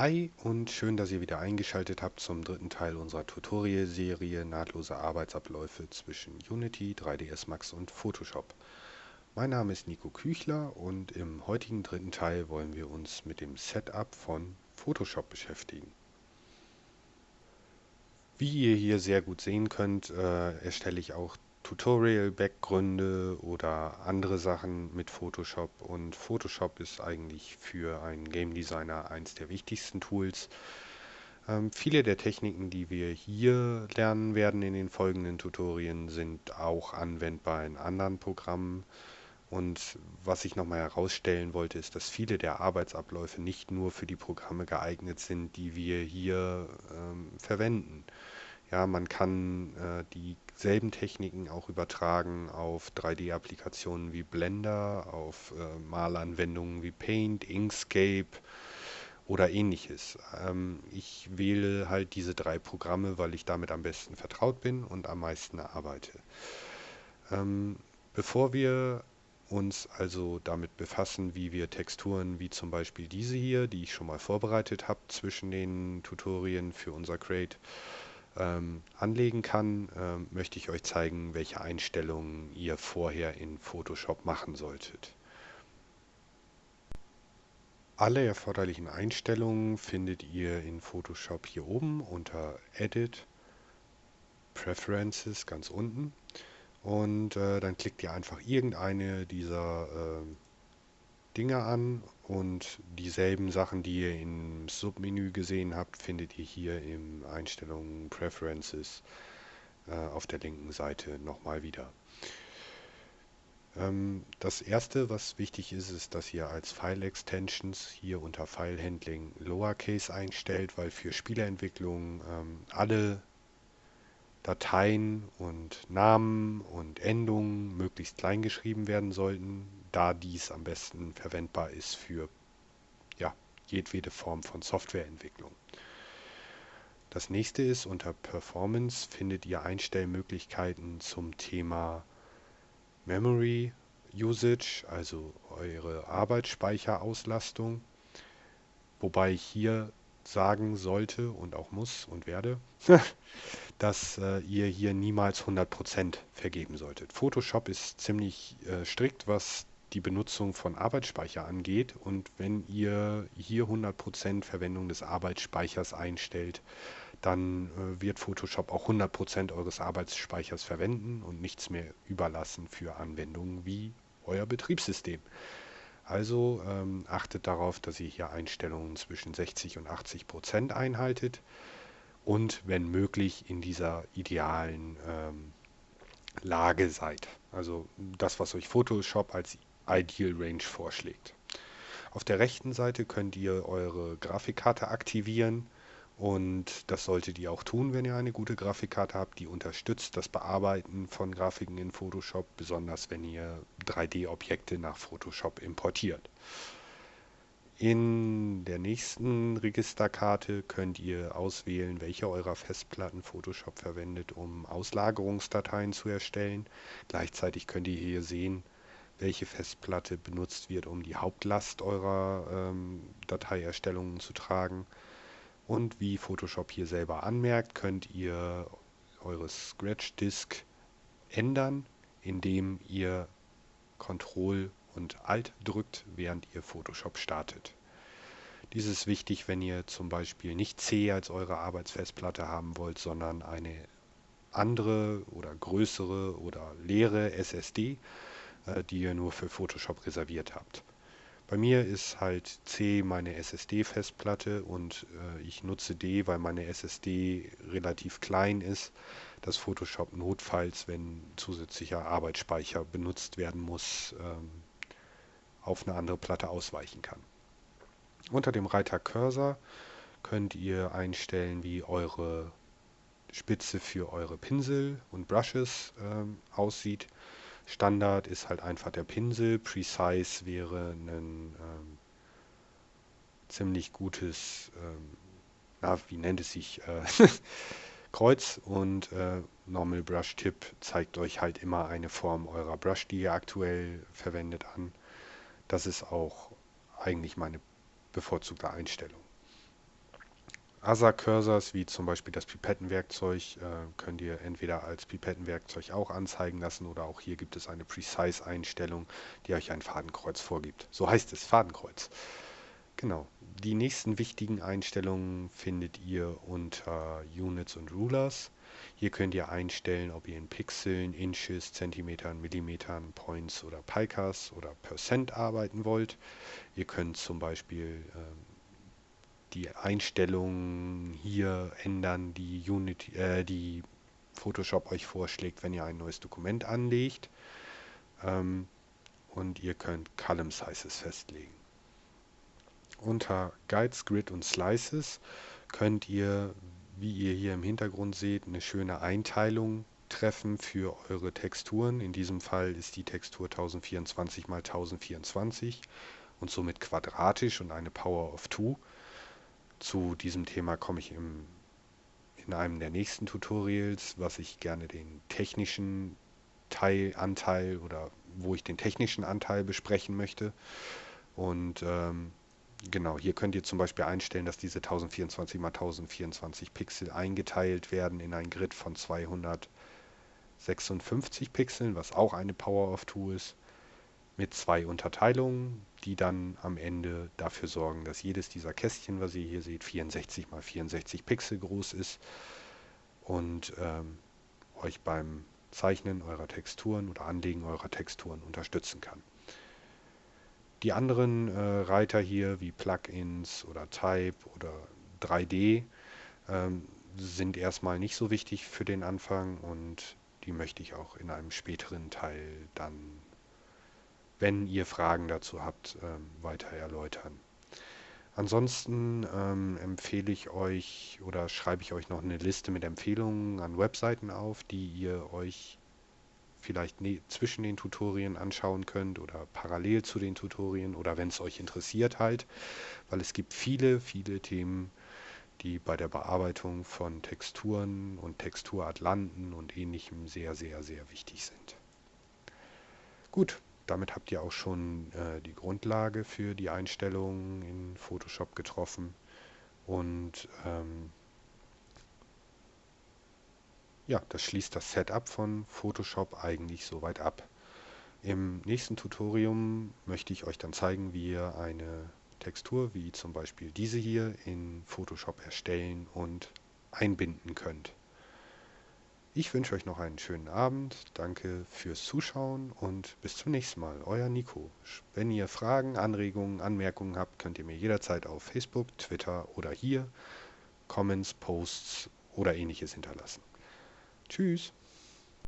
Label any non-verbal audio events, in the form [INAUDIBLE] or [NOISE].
Hi und schön, dass ihr wieder eingeschaltet habt zum dritten Teil unserer Tutorial-Serie Nahtlose Arbeitsabläufe zwischen Unity, 3ds Max und Photoshop. Mein Name ist Nico Küchler und im heutigen dritten Teil wollen wir uns mit dem Setup von Photoshop beschäftigen. Wie ihr hier sehr gut sehen könnt, äh, erstelle ich auch Tutorial-Backgründe oder andere Sachen mit Photoshop und Photoshop ist eigentlich für einen Game Designer eins der wichtigsten Tools. Ähm, viele der Techniken, die wir hier lernen werden in den folgenden Tutorien, sind auch anwendbar in anderen Programmen. Und was ich nochmal herausstellen wollte, ist, dass viele der Arbeitsabläufe nicht nur für die Programme geeignet sind, die wir hier ähm, verwenden. Ja, man kann äh, dieselben Techniken auch übertragen auf 3D-Applikationen wie Blender, auf äh, Malanwendungen wie Paint, Inkscape oder ähnliches. Ähm, ich wähle halt diese drei Programme, weil ich damit am besten vertraut bin und am meisten arbeite. Ähm, bevor wir uns also damit befassen, wie wir Texturen wie zum Beispiel diese hier, die ich schon mal vorbereitet habe zwischen den Tutorien für unser Crate, ähm, anlegen kann, ähm, möchte ich euch zeigen, welche Einstellungen ihr vorher in Photoshop machen solltet. Alle erforderlichen Einstellungen findet ihr in Photoshop hier oben unter Edit, Preferences ganz unten und äh, dann klickt ihr einfach irgendeine dieser äh, Dinge an und dieselben Sachen, die ihr im Submenü gesehen habt, findet ihr hier in Einstellungen Preferences äh, auf der linken Seite nochmal wieder. Ähm, das erste, was wichtig ist, ist, dass ihr als File Extensions hier unter File Handling Lowercase einstellt, weil für Spieleentwicklung ähm, alle Dateien und Namen und Endungen möglichst klein geschrieben werden sollten, da dies am besten verwendbar ist für ja, jedwede Form von Softwareentwicklung. Das nächste ist, unter Performance findet ihr Einstellmöglichkeiten zum Thema Memory Usage, also eure Arbeitsspeicherauslastung, wobei ich hier sagen sollte und auch muss und werde, [LAUGHS] dass äh, ihr hier niemals 100% vergeben solltet. Photoshop ist ziemlich äh, strikt, was die Benutzung von Arbeitsspeicher angeht. Und wenn ihr hier 100% Verwendung des Arbeitsspeichers einstellt, dann äh, wird Photoshop auch 100% eures Arbeitsspeichers verwenden und nichts mehr überlassen für Anwendungen wie euer Betriebssystem. Also ähm, achtet darauf, dass ihr hier Einstellungen zwischen 60 und 80 Prozent einhaltet und wenn möglich in dieser idealen ähm, Lage seid. Also das, was euch Photoshop als Ideal Range vorschlägt. Auf der rechten Seite könnt ihr eure Grafikkarte aktivieren und das solltet ihr auch tun, wenn ihr eine gute Grafikkarte habt, die unterstützt das Bearbeiten von Grafiken in Photoshop, besonders wenn ihr 3D-Objekte nach Photoshop importiert. In der nächsten Registerkarte könnt ihr auswählen, welche eurer Festplatten Photoshop verwendet, um Auslagerungsdateien zu erstellen. Gleichzeitig könnt ihr hier sehen, welche Festplatte benutzt wird, um die Hauptlast eurer ähm, Dateierstellungen zu tragen. Und wie Photoshop hier selber anmerkt, könnt ihr eure Scratch Disk ändern, indem ihr Ctrl und Alt drückt, während ihr Photoshop startet. Dies ist wichtig, wenn ihr zum Beispiel nicht C als eure Arbeitsfestplatte haben wollt, sondern eine andere oder größere oder leere SSD, die ihr nur für Photoshop reserviert habt. Bei mir ist halt C meine SSD-Festplatte und äh, ich nutze D, weil meine SSD relativ klein ist, dass Photoshop notfalls, wenn zusätzlicher Arbeitsspeicher benutzt werden muss, ähm, auf eine andere Platte ausweichen kann. Unter dem Reiter Cursor könnt ihr einstellen, wie eure Spitze für eure Pinsel und Brushes ähm, aussieht. Standard ist halt einfach der Pinsel. Precise wäre ein ähm, ziemlich gutes, ähm, na, wie nennt es sich, äh, [LAUGHS] Kreuz und äh, Normal Brush Tip zeigt euch halt immer eine Form eurer Brush, die ihr aktuell verwendet an. Das ist auch eigentlich meine bevorzugte Einstellung. Other-Cursors, wie zum Beispiel das Pipettenwerkzeug, äh, könnt ihr entweder als Pipettenwerkzeug auch anzeigen lassen oder auch hier gibt es eine Precise-Einstellung, die euch ein Fadenkreuz vorgibt. So heißt es, Fadenkreuz. Genau. Die nächsten wichtigen Einstellungen findet ihr unter Units und Rulers. Hier könnt ihr einstellen, ob ihr in Pixeln, Inches, Zentimetern, Millimetern, Points oder Picas oder Percent arbeiten wollt. Ihr könnt zum Beispiel ähm, die Einstellungen hier ändern, die Unity, äh, die Photoshop euch vorschlägt, wenn ihr ein neues Dokument anlegt. Ähm, und ihr könnt Column Sizes festlegen. Unter Guides, Grid und Slices könnt ihr, wie ihr hier im Hintergrund seht, eine schöne Einteilung treffen für eure Texturen. In diesem Fall ist die Textur 1024 x 1024 und somit quadratisch und eine Power of 2. Zu diesem Thema komme ich im, in einem der nächsten Tutorials, was ich gerne den technischen Teil, Anteil oder wo ich den technischen Anteil besprechen möchte. Und ähm, genau, hier könnt ihr zum Beispiel einstellen, dass diese 1024 x 1024 Pixel eingeteilt werden in ein Grid von 256 Pixeln, was auch eine Power of 2 ist mit zwei Unterteilungen, die dann am Ende dafür sorgen, dass jedes dieser Kästchen, was ihr hier seht, 64 mal 64 Pixel groß ist und ähm, euch beim Zeichnen eurer Texturen oder Anlegen eurer Texturen unterstützen kann. Die anderen äh, Reiter hier wie Plugins oder Type oder 3D ähm, sind erstmal nicht so wichtig für den Anfang und die möchte ich auch in einem späteren Teil dann wenn ihr Fragen dazu habt, ähm, weiter erläutern. Ansonsten ähm, empfehle ich euch oder schreibe ich euch noch eine Liste mit Empfehlungen an Webseiten auf, die ihr euch vielleicht ne zwischen den Tutorien anschauen könnt oder parallel zu den Tutorien oder wenn es euch interessiert halt, weil es gibt viele, viele Themen, die bei der Bearbeitung von Texturen und Texturatlanten und ähnlichem sehr, sehr, sehr wichtig sind. Gut, damit habt ihr auch schon äh, die Grundlage für die Einstellungen in Photoshop getroffen. Und ähm, ja, das schließt das Setup von Photoshop eigentlich soweit ab. Im nächsten Tutorium möchte ich euch dann zeigen, wie ihr eine Textur, wie zum Beispiel diese hier, in Photoshop erstellen und einbinden könnt. Ich wünsche euch noch einen schönen Abend, danke fürs Zuschauen und bis zum nächsten Mal. Euer Nico. Wenn ihr Fragen, Anregungen, Anmerkungen habt, könnt ihr mir jederzeit auf Facebook, Twitter oder hier Comments, Posts oder ähnliches hinterlassen. Tschüss.